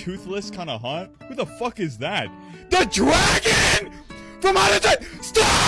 toothless kind of hunt? Who the fuck is that? The dragon from out of time. Stop!